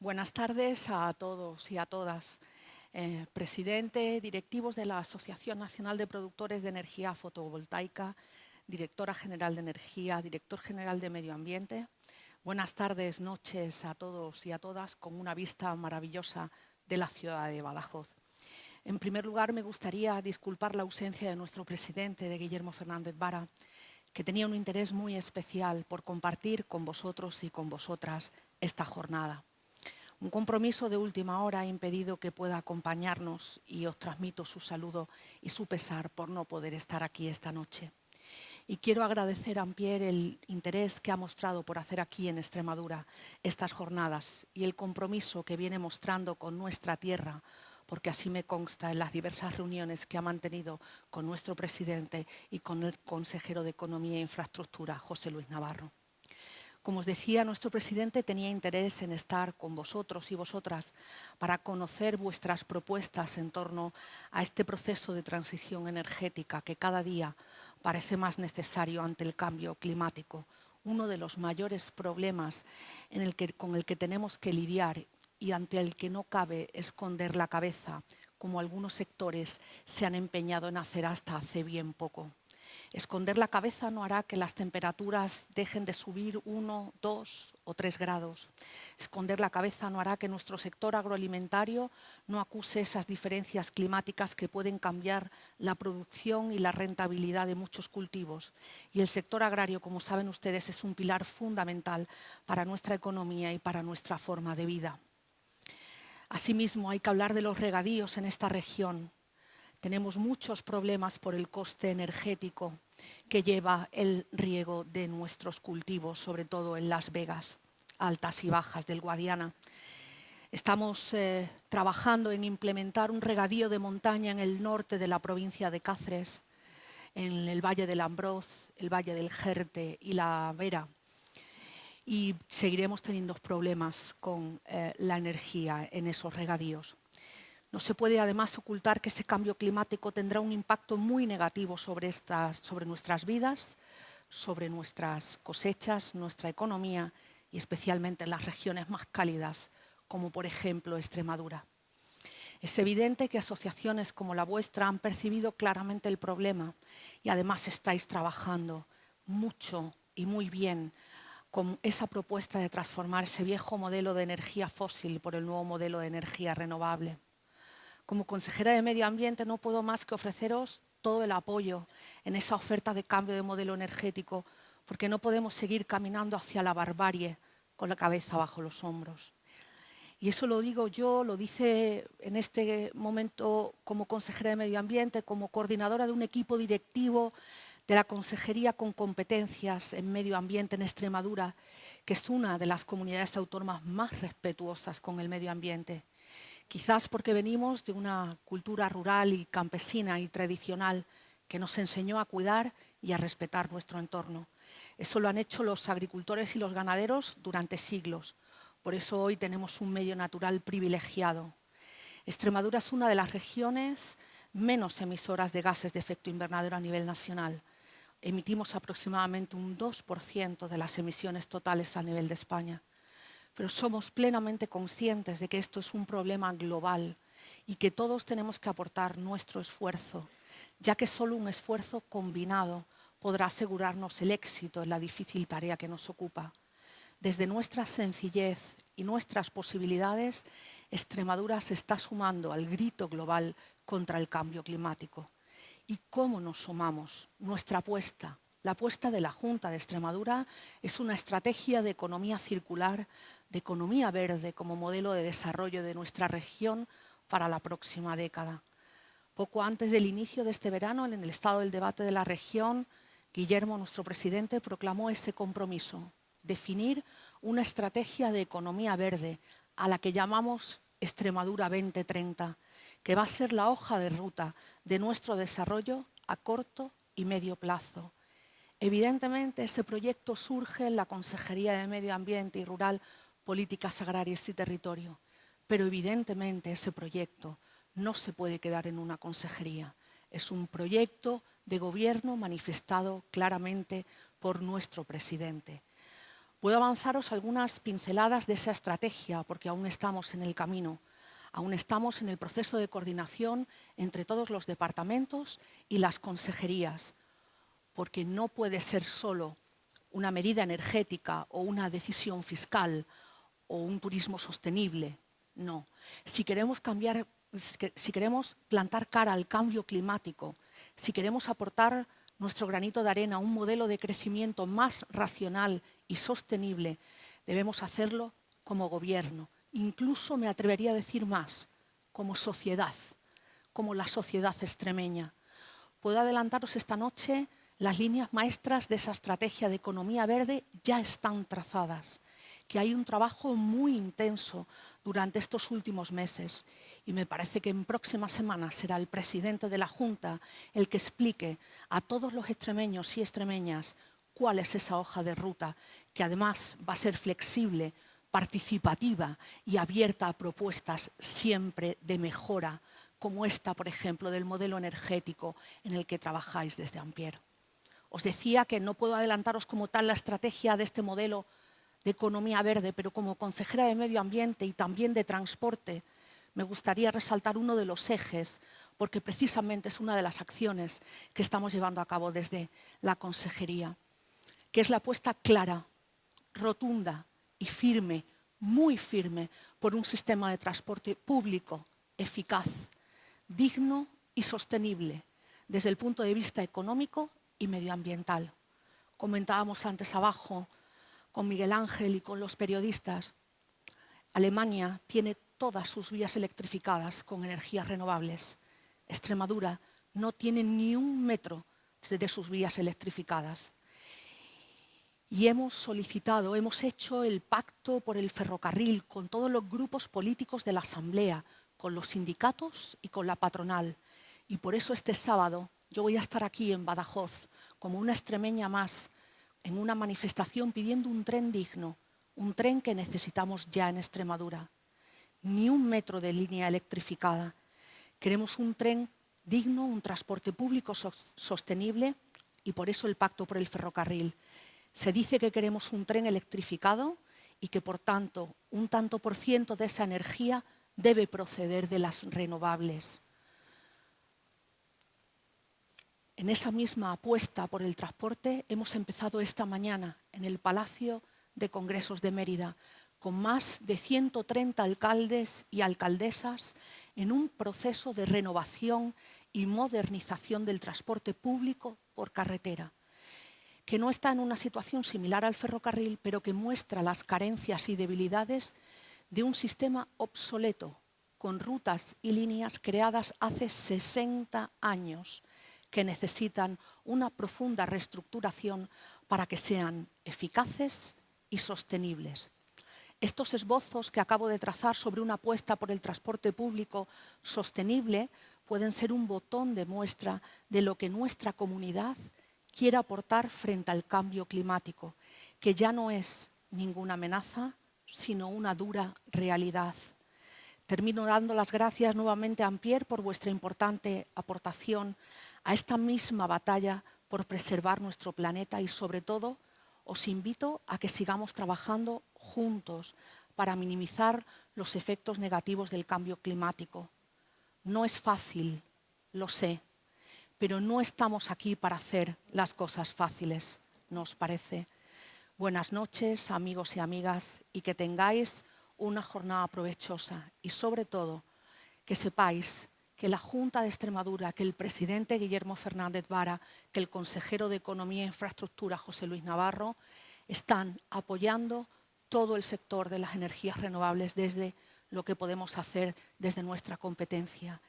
Buenas tardes a todos y a todas. Eh, presidente, directivos de la Asociación Nacional de Productores de Energía Fotovoltaica, directora general de Energía, director general de Medio Ambiente. Buenas tardes, noches a todos y a todas con una vista maravillosa de la ciudad de Badajoz. En primer lugar, me gustaría disculpar la ausencia de nuestro presidente, de Guillermo Fernández Vara, que tenía un interés muy especial por compartir con vosotros y con vosotras esta jornada. Un compromiso de última hora ha impedido que pueda acompañarnos y os transmito su saludo y su pesar por no poder estar aquí esta noche. Y quiero agradecer a Ampier el interés que ha mostrado por hacer aquí en Extremadura estas jornadas y el compromiso que viene mostrando con nuestra tierra porque así me consta en las diversas reuniones que ha mantenido con nuestro presidente y con el consejero de Economía e Infraestructura, José Luis Navarro. Como os decía, nuestro presidente tenía interés en estar con vosotros y vosotras para conocer vuestras propuestas en torno a este proceso de transición energética que cada día parece más necesario ante el cambio climático, uno de los mayores problemas con el que tenemos que lidiar y ante el que no cabe esconder la cabeza, como algunos sectores se han empeñado en hacer hasta hace bien poco. Esconder la cabeza no hará que las temperaturas dejen de subir uno, dos o tres grados. Esconder la cabeza no hará que nuestro sector agroalimentario no acuse esas diferencias climáticas que pueden cambiar la producción y la rentabilidad de muchos cultivos. Y el sector agrario, como saben ustedes, es un pilar fundamental para nuestra economía y para nuestra forma de vida. Asimismo, hay que hablar de los regadíos en esta región. Tenemos muchos problemas por el coste energético que lleva el riego de nuestros cultivos, sobre todo en Las Vegas, altas y bajas del Guadiana. Estamos eh, trabajando en implementar un regadío de montaña en el norte de la provincia de Cáceres, en el Valle del Ambroz, el Valle del Jerte y la Vera, y seguiremos teniendo problemas con eh, la energía en esos regadíos. No se puede además ocultar que este cambio climático tendrá un impacto muy negativo sobre, sobre nuestras vidas, sobre nuestras cosechas, nuestra economía y especialmente en las regiones más cálidas, como por ejemplo Extremadura. Es evidente que asociaciones como la vuestra han percibido claramente el problema y además estáis trabajando mucho y muy bien con esa propuesta de transformar ese viejo modelo de energía fósil por el nuevo modelo de energía renovable. Como consejera de Medio Ambiente no puedo más que ofreceros todo el apoyo en esa oferta de cambio de modelo energético porque no podemos seguir caminando hacia la barbarie con la cabeza bajo los hombros. Y eso lo digo yo, lo dice en este momento como consejera de Medio Ambiente, como coordinadora de un equipo directivo de la Consejería con competencias en medio ambiente en Extremadura, que es una de las comunidades autónomas más respetuosas con el medio ambiente. Quizás porque venimos de una cultura rural y campesina y tradicional que nos enseñó a cuidar y a respetar nuestro entorno. Eso lo han hecho los agricultores y los ganaderos durante siglos. Por eso hoy tenemos un medio natural privilegiado. Extremadura es una de las regiones menos emisoras de gases de efecto invernadero a nivel nacional emitimos aproximadamente un 2% de las emisiones totales a nivel de España. Pero somos plenamente conscientes de que esto es un problema global y que todos tenemos que aportar nuestro esfuerzo, ya que solo un esfuerzo combinado podrá asegurarnos el éxito en la difícil tarea que nos ocupa. Desde nuestra sencillez y nuestras posibilidades, Extremadura se está sumando al grito global contra el cambio climático y cómo nos sumamos. Nuestra apuesta, la apuesta de la Junta de Extremadura es una estrategia de economía circular, de economía verde como modelo de desarrollo de nuestra región para la próxima década. Poco antes del inicio de este verano, en el estado del debate de la región, Guillermo, nuestro presidente, proclamó ese compromiso, definir una estrategia de economía verde a la que llamamos Extremadura 2030, que va a ser la hoja de ruta de nuestro desarrollo a corto y medio plazo. Evidentemente, ese proyecto surge en la Consejería de Medio Ambiente y Rural, Políticas Agrarias y Territorio, pero evidentemente ese proyecto no se puede quedar en una consejería. Es un proyecto de gobierno manifestado claramente por nuestro presidente. Puedo avanzaros algunas pinceladas de esa estrategia, porque aún estamos en el camino. Aún estamos en el proceso de coordinación entre todos los departamentos y las consejerías, porque no puede ser solo una medida energética o una decisión fiscal o un turismo sostenible. No. Si queremos cambiar, si queremos plantar cara al cambio climático, si queremos aportar nuestro granito de arena a un modelo de crecimiento más racional y sostenible, debemos hacerlo como gobierno. Incluso me atrevería a decir más, como sociedad, como la sociedad extremeña. Puedo adelantaros esta noche, las líneas maestras de esa estrategia de economía verde ya están trazadas, que hay un trabajo muy intenso durante estos últimos meses y me parece que en próximas semanas será el presidente de la Junta el que explique a todos los extremeños y extremeñas cuál es esa hoja de ruta, que además va a ser flexible, participativa y abierta a propuestas siempre de mejora, como esta, por ejemplo, del modelo energético en el que trabajáis desde Ampier. Os decía que no puedo adelantaros como tal la estrategia de este modelo de economía verde, pero como consejera de Medio Ambiente y también de Transporte, me gustaría resaltar uno de los ejes, porque precisamente es una de las acciones que estamos llevando a cabo desde la Consejería, que es la apuesta clara, rotunda y firme, muy firme, por un sistema de transporte público, eficaz, digno y sostenible, desde el punto de vista económico y medioambiental. Comentábamos antes abajo con Miguel Ángel y con los periodistas, Alemania tiene todas sus vías electrificadas con energías renovables. Extremadura no tiene ni un metro de sus vías electrificadas. Y hemos solicitado, hemos hecho el pacto por el ferrocarril con todos los grupos políticos de la Asamblea, con los sindicatos y con la patronal. Y por eso este sábado yo voy a estar aquí en Badajoz como una extremeña más en una manifestación pidiendo un tren digno, un tren que necesitamos ya en Extremadura ni un metro de línea electrificada. Queremos un tren digno, un transporte público sostenible y por eso el pacto por el ferrocarril. Se dice que queremos un tren electrificado y que por tanto un tanto por ciento de esa energía debe proceder de las renovables. En esa misma apuesta por el transporte hemos empezado esta mañana en el Palacio de Congresos de Mérida con más de 130 alcaldes y alcaldesas en un proceso de renovación y modernización del transporte público por carretera, que no está en una situación similar al ferrocarril, pero que muestra las carencias y debilidades de un sistema obsoleto, con rutas y líneas creadas hace 60 años, que necesitan una profunda reestructuración para que sean eficaces y sostenibles. Estos esbozos que acabo de trazar sobre una apuesta por el transporte público sostenible pueden ser un botón de muestra de lo que nuestra comunidad quiere aportar frente al cambio climático, que ya no es ninguna amenaza, sino una dura realidad. Termino dando las gracias nuevamente a Ampier por vuestra importante aportación a esta misma batalla por preservar nuestro planeta y sobre todo os invito a que sigamos trabajando juntos para minimizar los efectos negativos del cambio climático. No es fácil, lo sé, pero no estamos aquí para hacer las cosas fáciles, ¿nos parece? Buenas noches, amigos y amigas, y que tengáis una jornada provechosa y sobre todo que sepáis que la Junta de Extremadura, que el presidente Guillermo Fernández Vara, que el consejero de Economía e Infraestructura José Luis Navarro, están apoyando todo el sector de las energías renovables desde lo que podemos hacer desde nuestra competencia.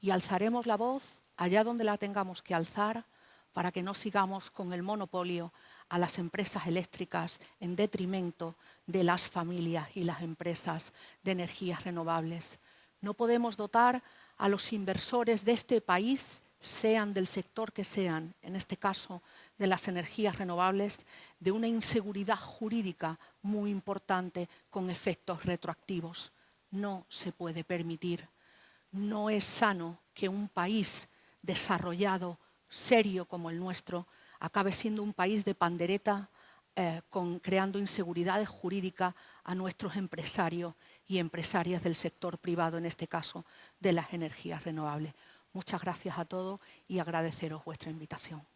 Y alzaremos la voz allá donde la tengamos que alzar para que no sigamos con el monopolio a las empresas eléctricas en detrimento de las familias y las empresas de energías renovables. No podemos dotar a los inversores de este país, sean del sector que sean, en este caso de las energías renovables, de una inseguridad jurídica muy importante con efectos retroactivos. No se puede permitir. No es sano que un país desarrollado, serio como el nuestro, acabe siendo un país de pandereta eh, creando inseguridades jurídicas a nuestros empresarios y empresarias del sector privado, en este caso de las energías renovables. Muchas gracias a todos y agradeceros vuestra invitación.